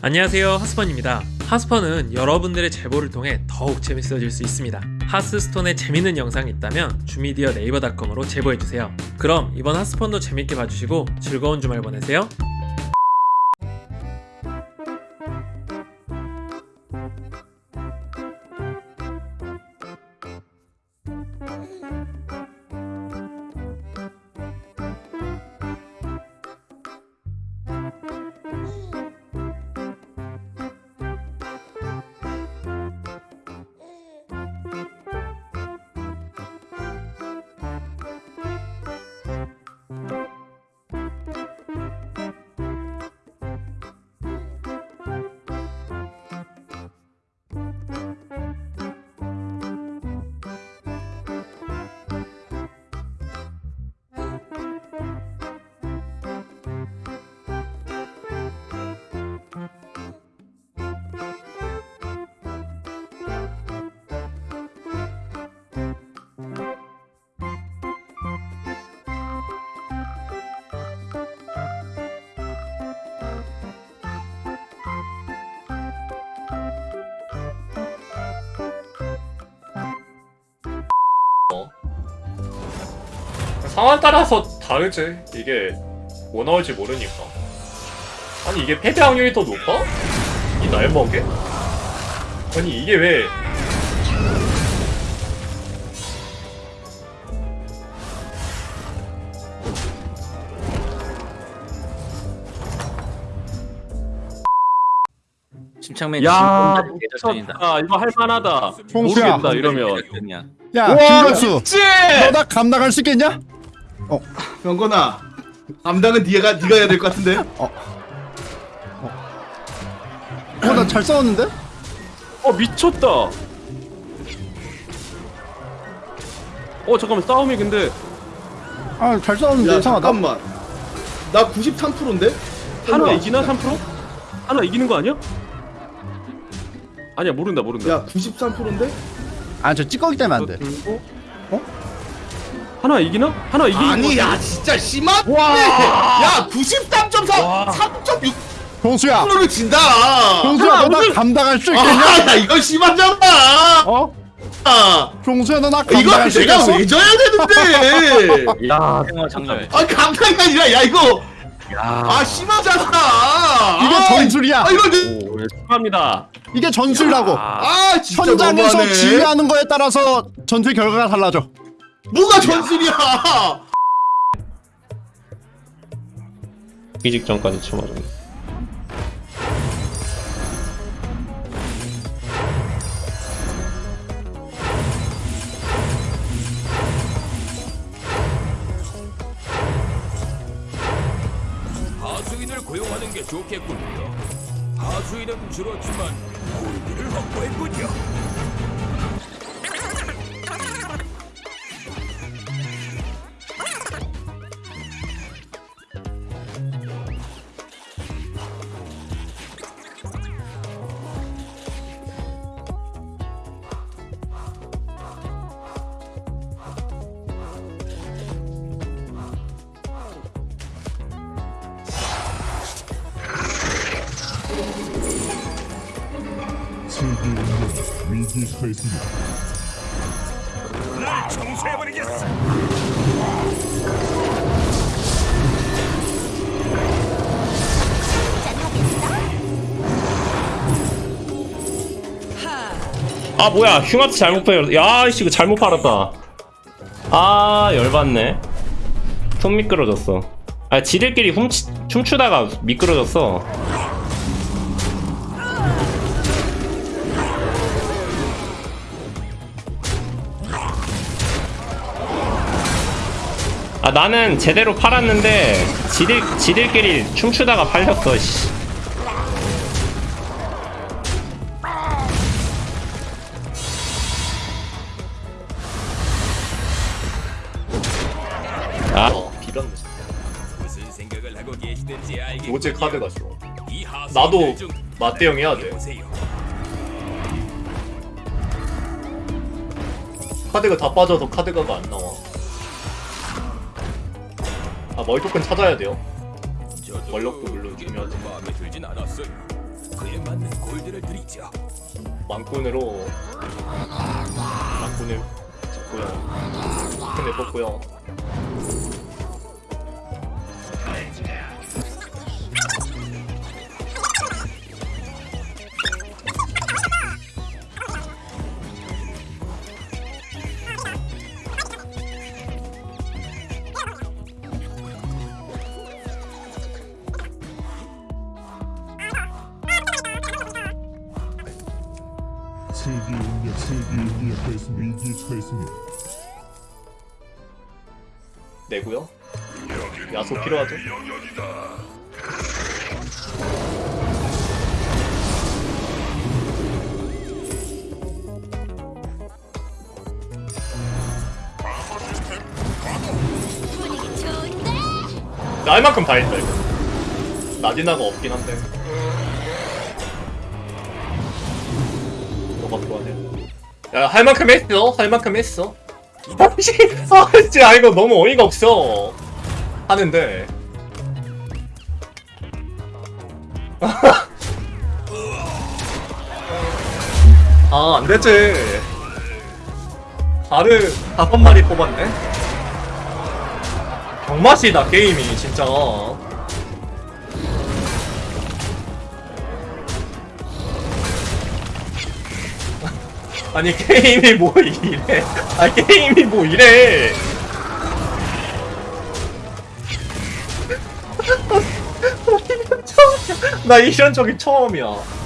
안녕하세요 하스펀입니다. 하스펀은 여러분들의 제보를 통해 더욱 재밌어질 수 있습니다. 하스스톤에 재밌는 영상이 있다면 주미디어 네이버닷컴으로 제보해주세요. 그럼 이번 하스펀도 재밌게 봐주시고 즐거운 주말 보내세요 상황 따라서 다르지. 이게 뭐 나올지 모르니까. 아니 이게 패배 확률이 더 높아? 이 날먹에? 아니 이게 왜? 심창맨 야, 대작전이다. 아 이거 할만하다. 모르겠다 이러면. 야, 김경수, 너나 감당할 수 있겠냐? 병건아 감당은 네가 네가 해야 될 것 같은데 어, 나 잘 싸웠는데? 어 미쳤다. 어 잠깐만 싸움이 근데 아, 잘 싸웠는데 야 이상하다. 잠깐만 나 93%인데 하나 이기나 3%? 하나 이기는 거 아니야? 아니야 모른다 모른다. 야 93%인데 아, 저 찌꺼기 때문에 안 돼. 들고 어? 하나 이기나? 하나 이기는 거 아니 야. 진짜 심하네 야 93.4 3.6%를 경수야, 진다 경수야, 너나 감당할 수 있겠냐? 아야 이거 심하잖아 어? 아, 경수야, 너나 이거 감당할 수 내가 있겠어? 왜 져야 되는데 야 장난. 아 감당이 아니라 야 이거 야. 아 심하잖아 이게 아, 전술이야. 아 이거 내- 오, 축하합니다. 이게 전술이라고. 아, 아 진짜 현장에서 지휘하는 거에 따라서 전투의 결과가 달라져. 뭐가 전술이야 이 직전까지 쳐맞았네 하수인을 고용하는 게 좋겠군요. 하수인은 줄었지만 고기를 확보했군요. 날 청소해버리겠어. 아 뭐야. 흉아트 잘못 팔 야이씨 이거 잘못 팔았다. 아 열받네. 손 미끄러졌어. 아 지들끼리 훔치, 춤추다가 미끄러졌어 아 나는 제대로 팔았는데 지들 지들끼리 춤추다가 팔렸어 씨. 아 어. 로제 카드가 좋아. 나도 중 맞대응 해야 돼. 카드가 다 빠져서 카드가가 안 나와. 아 머리 토큰 찾아야 돼요. 원력도 물론 중요하지만. 마음에 들진 않았어요. 그에 맞는 골드를 드리죠. 망꾼으로 망꾼을 잡고요. 근데 뽑고요. 세계의 능력, 세계의 능력에서 위기에 처했습니다. 내고요. 야소 필요하죠? 날 만큼 다 했다 이거. 나디나가 없긴 한데. 너가 좋아해. 야, 할 만큼 했어. 할 만큼 했어. 아씨, 아, 진짜 이거 너무 어이가 없어. 하는데. 아, 안 되지. 발을 다섯 마리 뽑았네. 병맛이다, 게임이, 진짜. 아니, 게임이 뭐 이래. 아, 게임이 뭐 이래. 나 이런 적이 처음이야.